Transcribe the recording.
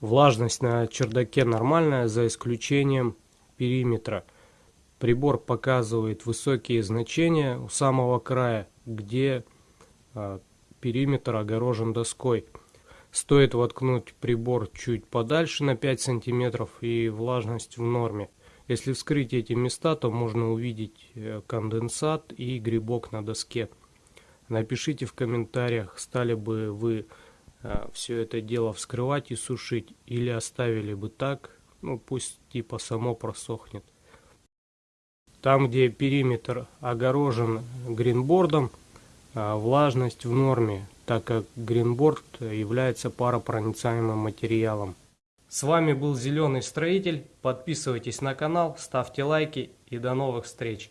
Влажность на чердаке нормальная, за исключением периметра. Прибор показывает высокие значения у самого края, где а, периметр огорожен доской. Стоит воткнуть прибор чуть подальше на 5 сантиметров и влажность в норме. Если вскрыть эти места, то можно увидеть э, конденсат и грибок на доске. Напишите в комментариях, стали бы вы все это дело вскрывать и сушить или оставили бы так, ну пусть типа само просохнет. Там, где периметр огорожен гринбордом, э, влажность в норме, так как гринборд является паропроницаемым материалом. С вами был Зеленый Строитель. Подписывайтесь на канал, ставьте лайки и до новых встреч.